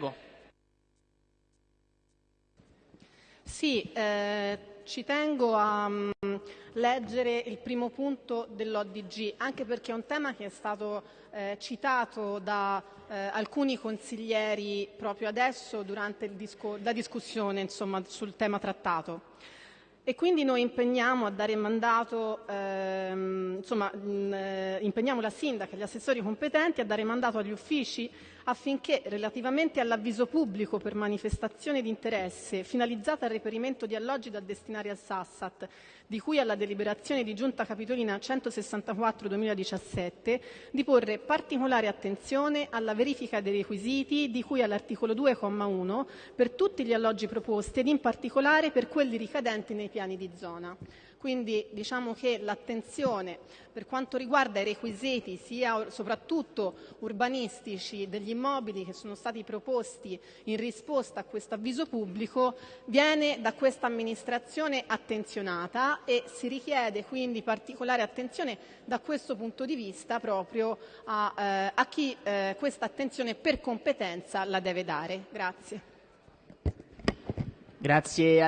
Prego. Sì, eh, ci tengo a mm, leggere il primo punto dell'ODG, anche perché è un tema che è stato eh, citato da eh, alcuni consiglieri proprio adesso durante disco- la discussione insomma, sul tema trattato. E quindi noi impegniamo a dare mandato, ehm, insomma, mh, eh, impegniamo la sindaca e gli assessori competenti a dare mandato agli uffici affinché, relativamente all'avviso pubblico per manifestazione di interesse finalizzata al reperimento di alloggi da destinare al Sassat, di cui alla deliberazione di Giunta Capitolina 164-2017, di porre particolare attenzione alla verifica dei requisiti di cui all'articolo 2,1 per tutti gli alloggi proposti ed in particolare per quelli ricadenti nei piani di zona. Quindi diciamo che l'attenzione per quanto riguarda i requisiti sia soprattutto urbanistici degli immobili che sono stati proposti in risposta a questo avviso pubblico viene da questa amministrazione attenzionata e si richiede quindi particolare attenzione da questo punto di vista proprio a, eh, a chi eh, questa attenzione per competenza la deve dare. Grazie. Grazie